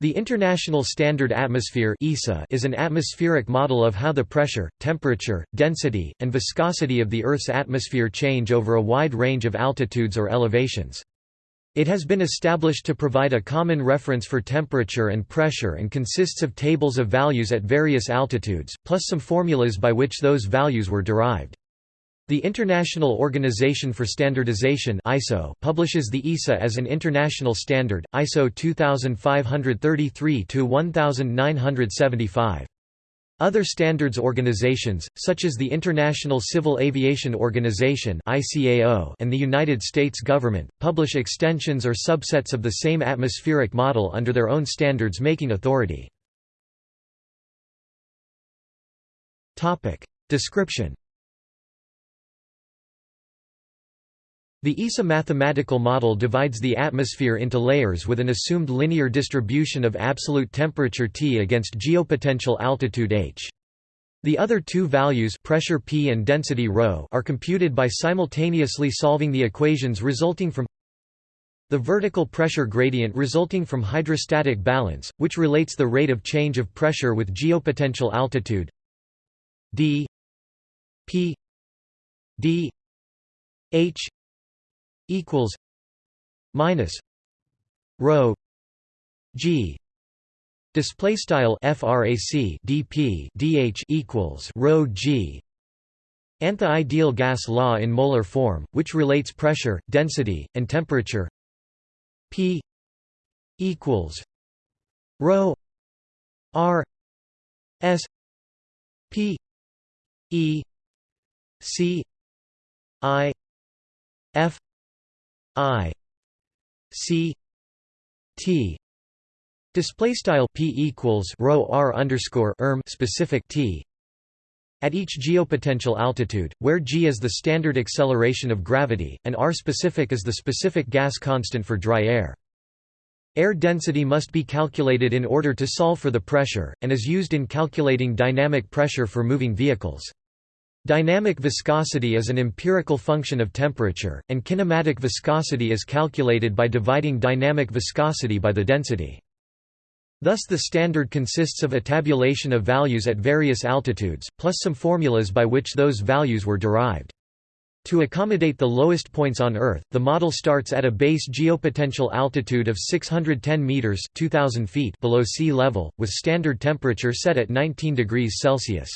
The International Standard Atmosphere is an atmospheric model of how the pressure, temperature, density, and viscosity of the Earth's atmosphere change over a wide range of altitudes or elevations. It has been established to provide a common reference for temperature and pressure and consists of tables of values at various altitudes, plus some formulas by which those values were derived. The International Organization for Standardization (ISO) publishes the ISA as an international standard, ISO 2533-1975. Other standards organizations, such as the International Civil Aviation Organization and the United States government, publish extensions or subsets of the same atmospheric model under their own standards-making authority. Description The ISA mathematical model divides the atmosphere into layers with an assumed linear distribution of absolute temperature T against geopotential altitude h. The other two values pressure P and density ρ are computed by simultaneously solving the equations resulting from the vertical pressure gradient resulting from hydrostatic balance, which relates the rate of change of pressure with geopotential altitude d p d h equals minus rho g. Display style frac dp dh equals rho g. And the ideal gas law in molar form which relates pressure density and temperature. P equals rho r s p e c i f I C T display style P equals rho R underscore erm specific T at each geopotential altitude, where g is the standard acceleration of gravity, and r specific is the specific gas constant for dry air. Air density must be calculated in order to solve for the pressure, and is used in calculating dynamic pressure for moving vehicles. Dynamic viscosity is an empirical function of temperature, and kinematic viscosity is calculated by dividing dynamic viscosity by the density. Thus the standard consists of a tabulation of values at various altitudes, plus some formulas by which those values were derived. To accommodate the lowest points on Earth, the model starts at a base geopotential altitude of 610 meters (2000 feet) below sea level, with standard temperature set at 19 degrees Celsius.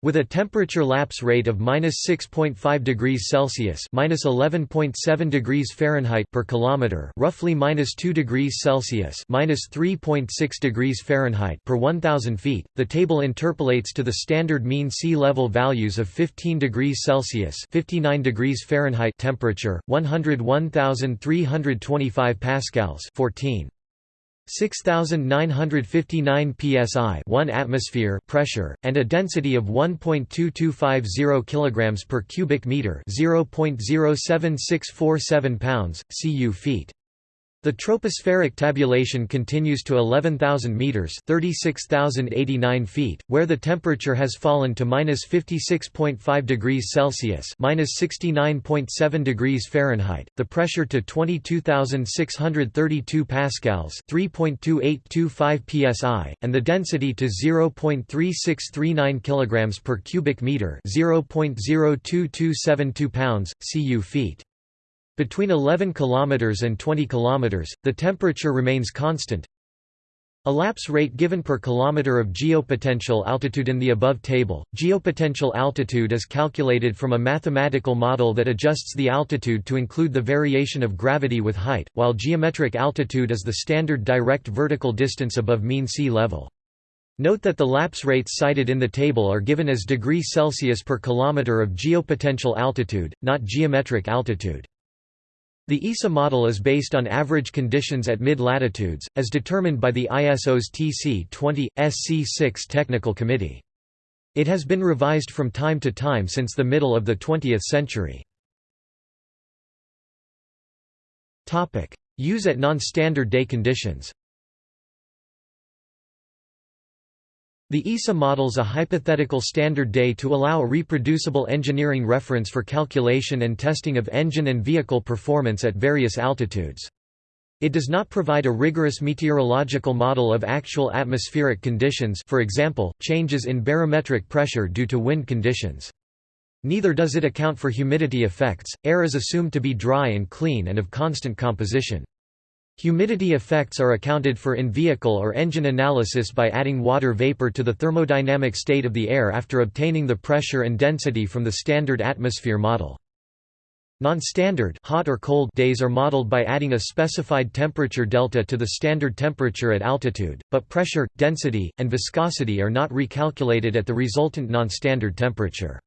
With a temperature lapse rate of minus 6.5 degrees Celsius minus 11.7 degrees Fahrenheit per kilometer, roughly minus 2 degrees Celsius minus 3.6 degrees Fahrenheit per 1,000 feet, the table interpolates to the standard mean sea level values of 15 degrees Celsius 59 degrees Fahrenheit temperature, 101,325 pascals 14. 6959 psi 1 atmosphere pressure and a density of 1.2250 kilograms per cubic meter 0.07647 pounds cu feet the tropospheric tabulation continues to 11,000 meters (36,089 feet), where the temperature has fallen to minus 56.5 degrees Celsius (minus 69.7 degrees Fahrenheit), the pressure to 22,632 pascals (3.2825 psi), and the density to 0.3639 kilograms per cubic meter (0.02272 pounds cu feet). Between 11 km and 20 km, the temperature remains constant. A lapse rate given per kilometer of geopotential altitude in the above table. Geopotential altitude is calculated from a mathematical model that adjusts the altitude to include the variation of gravity with height, while geometric altitude is the standard direct vertical distance above mean sea level. Note that the lapse rates cited in the table are given as degree Celsius per kilometer of geopotential altitude, not geometric altitude. The ISA model is based on average conditions at mid-latitudes, as determined by the ISO's TC20, SC6 Technical Committee. It has been revised from time to time since the middle of the 20th century. Use at non-standard day conditions The ISA models a hypothetical standard day to allow a reproducible engineering reference for calculation and testing of engine and vehicle performance at various altitudes. It does not provide a rigorous meteorological model of actual atmospheric conditions for example, changes in barometric pressure due to wind conditions. Neither does it account for humidity effects, air is assumed to be dry and clean and of constant composition. Humidity effects are accounted for in vehicle or engine analysis by adding water vapor to the thermodynamic state of the air after obtaining the pressure and density from the standard atmosphere model. Non-standard hot or cold days are modeled by adding a specified temperature delta to the standard temperature at altitude, but pressure, density, and viscosity are not recalculated at the resultant non-standard temperature.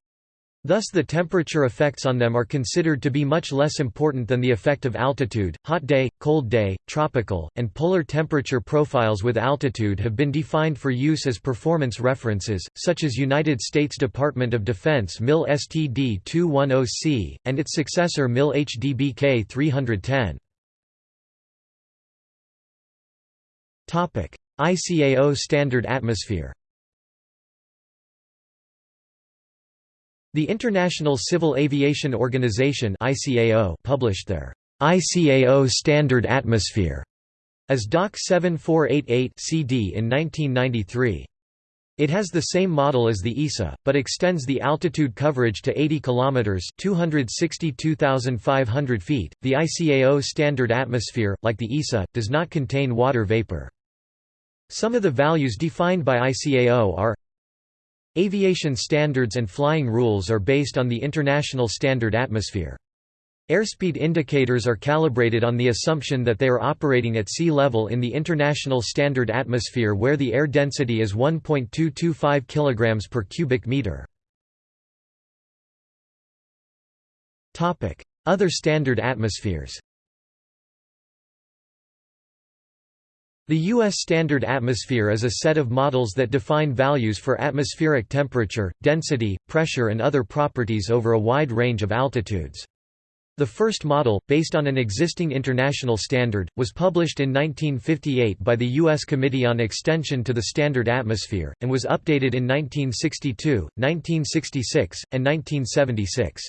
Thus the temperature effects on them are considered to be much less important than the effect of altitude. Hot day, cold day, tropical, and polar temperature profiles with altitude have been defined for use as performance references, such as United States Department of Defense MIL STD 210C, and its successor MIL HDBK 310. ICAO Standard Atmosphere The International Civil Aviation Organization (ICAO) published their ICAO Standard Atmosphere as DOC 7488 CD in 1993. It has the same model as the ISA, but extends the altitude coverage to 80 kilometers (262,500 feet). The ICAO standard atmosphere, like the ISA, does not contain water vapor. Some of the values defined by ICAO are Aviation standards and flying rules are based on the International Standard Atmosphere. Airspeed indicators are calibrated on the assumption that they are operating at sea level in the International Standard Atmosphere where the air density is 1.225 kg per cubic meter. Other standard atmospheres The U.S. Standard Atmosphere is a set of models that define values for atmospheric temperature, density, pressure and other properties over a wide range of altitudes. The first model, based on an existing international standard, was published in 1958 by the U.S. Committee on Extension to the Standard Atmosphere, and was updated in 1962, 1966, and 1976.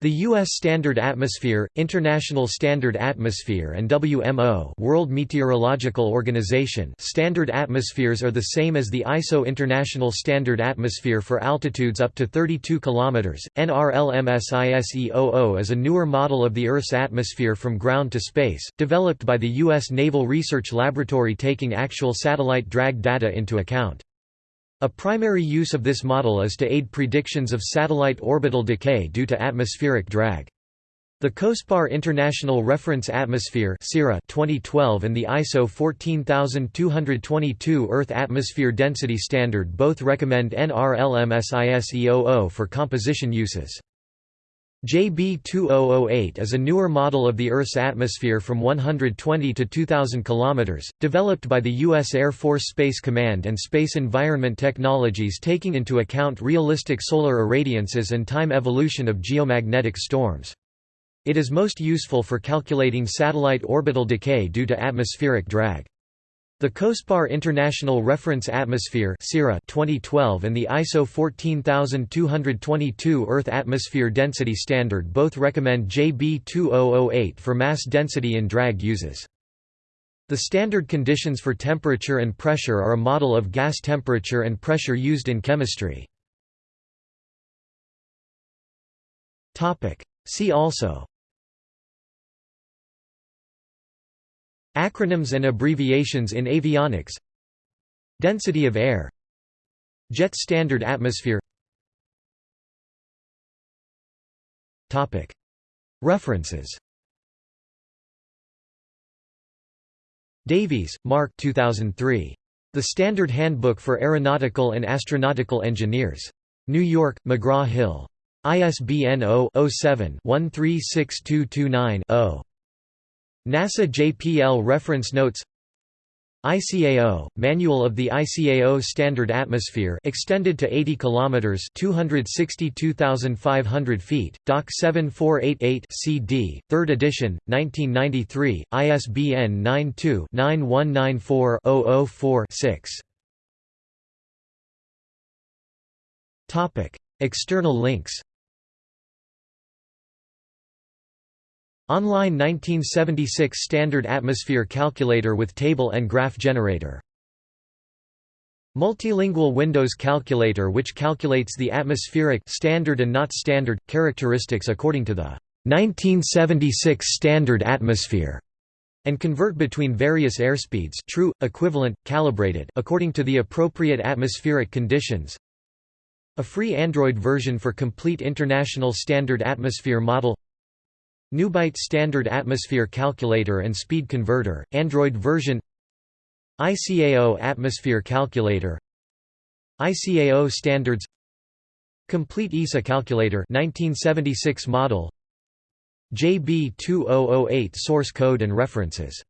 The U.S. Standard Atmosphere, International Standard Atmosphere and WMO World Meteorological Organization standard atmospheres are the same as the ISO International Standard Atmosphere for altitudes up to 32 km. NRLMSISE-00 is a newer model of the Earth's atmosphere from ground to space, developed by the U.S. Naval Research Laboratory taking actual satellite drag data into account. A primary use of this model is to aid predictions of satellite orbital decay due to atmospheric drag. The COSPAR International Reference Atmosphere 2012 and the ISO 14222 Earth Atmosphere Density Standard both recommend NRLMSISE-00 for composition uses. JB2008 is a newer model of the Earth's atmosphere from 120 to 2000 km, developed by the U.S. Air Force Space Command and Space Environment Technologies taking into account realistic solar irradiances and time evolution of geomagnetic storms. It is most useful for calculating satellite orbital decay due to atmospheric drag. The COSPAR International Reference Atmosphere 2012 and the ISO 14222 Earth Atmosphere Density Standard both recommend JB2008 for mass density in drag uses. The standard conditions for temperature and pressure are a model of gas temperature and pressure used in chemistry. See also Acronyms and abbreviations in avionics Density of air Jet standard atmosphere References Davies, Mark 2003. The Standard Handbook for Aeronautical and Astronautical Engineers. New York, McGraw-Hill. ISBN 0-07-136229-0. NASA JPL Reference Notes. ICAO Manual of the ICAO Standard Atmosphere extended to 80 kilometers 262,500 feet Doc 7488 CD 3rd edition 1993 ISBN 92-9194-004-6 Topic External links Online 1976 Standard Atmosphere Calculator with table and graph generator. Multilingual Windows Calculator which calculates the atmospheric standard and not standard, characteristics according to the 1976 standard atmosphere and convert between various airspeeds true, equivalent, calibrated according to the appropriate atmospheric conditions. A free Android version for complete International Standard Atmosphere model Newbyte Standard Atmosphere Calculator and Speed Converter, Android version ICAO Atmosphere Calculator ICAO Standards Complete ISA Calculator 1976 model JB2008 source code and references